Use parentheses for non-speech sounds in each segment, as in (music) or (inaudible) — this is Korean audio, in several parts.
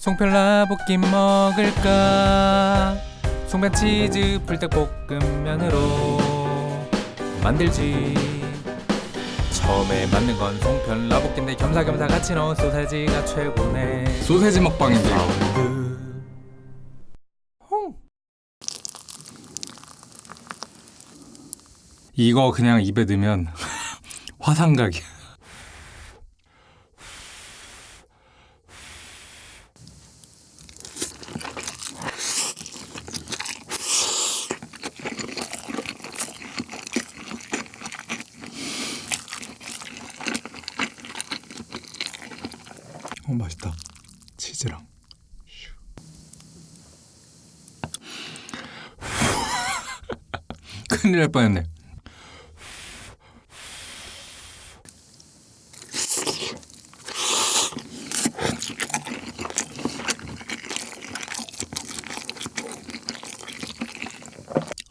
송편 라볶이 먹을까? 송편 치즈 불닭볶음면으로 만들지. 처음에 만든 건 송편 라볶이인데 겸사겸사 같이 넣은 소세지가 최고네. 소세지 먹방인데. 이거 그냥 입에 넣으면 (laughs) 화상각이야 어 맛있다. 치즈랑. (laughs) 큰일 날 뻔했네.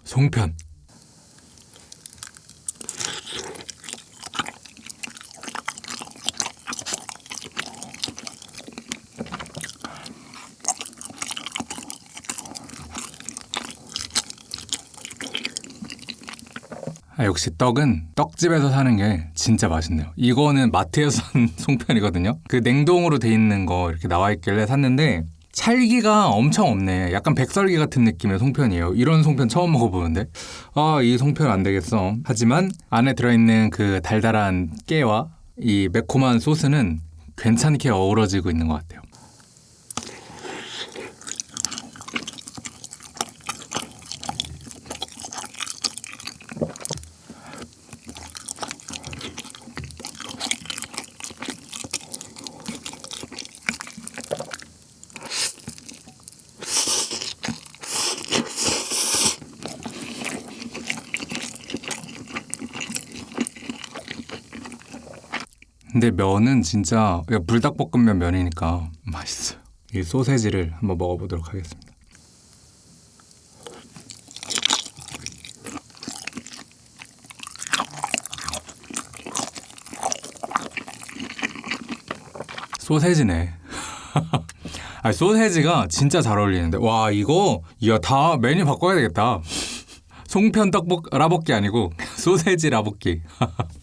송편 아, 역시 떡은 떡집에서 사는 게 진짜 맛있네요. 이거는 마트에서 (laughs) 산 송편이거든요. 그 냉동으로 돼 있는 거 이렇게 나와 있길래 샀는데 찰기가 엄청 없네. 약간 백설기 같은 느낌의 송편이에요. 이런 송편 처음 먹어보는데. 아, 이 송편 안 되겠어. 하지만 안에 들어있는 그 달달한 깨와 이 매콤한 소스는 괜찮게 어우러지고 있는 것 같아요. 근데 면은 진짜 불닭볶음면 면이니까 맛있어요. 이 소세지를 한번 먹어보도록 하겠습니다. 소세지네. (laughs) 아 소세지가 진짜 잘 어울리는데 와 이거 야다 메뉴 바꿔야 되겠다. 송편 떡볶 라볶이 아니고 (laughs) 소세지 라볶이. (laughs)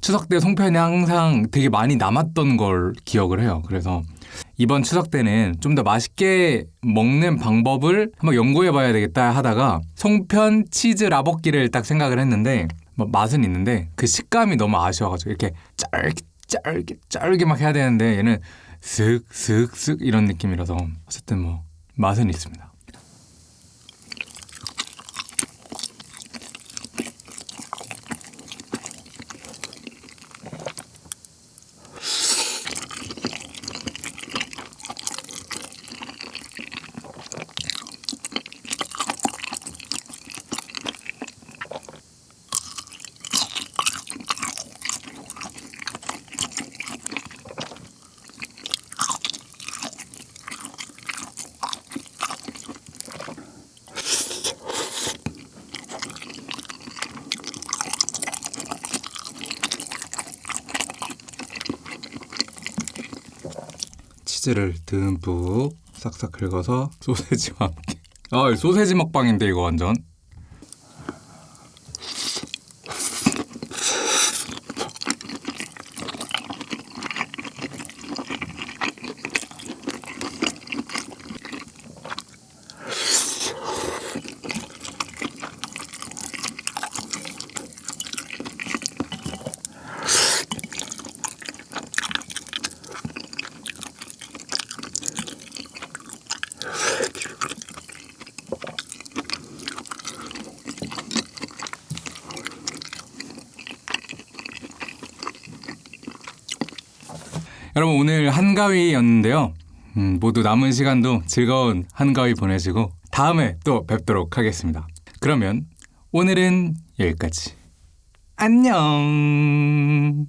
추석 때 송편이 항상 되게 많이 남았던 걸 기억을 해요. 그래서 이번 추석 때는 좀 더 맛있게 먹는 방법을 한번 연구해 봐야 되겠다 하다가 송편 치즈 라볶이를 딱 생각을 했는데 뭐 맛은 있는데 그 식감이 너무 아쉬워가지고 이렇게 짤게 짤게 짤게 막 해야 되는데 얘는 슥슥슥 이런 느낌이라서 어쨌든 뭐 맛은 있습니다. 치즈를 듬뿍 싹싹 긁어서 소세지와 함께. 아 소세지 먹방인데 이거 완전 여러분 오늘 한가위였는데요. 음, 모두 남은 시간도 즐거운 한가위 보내시고 다음에 또 뵙도록 하겠습니다. 그러면 오늘은 여기까지. 안녕.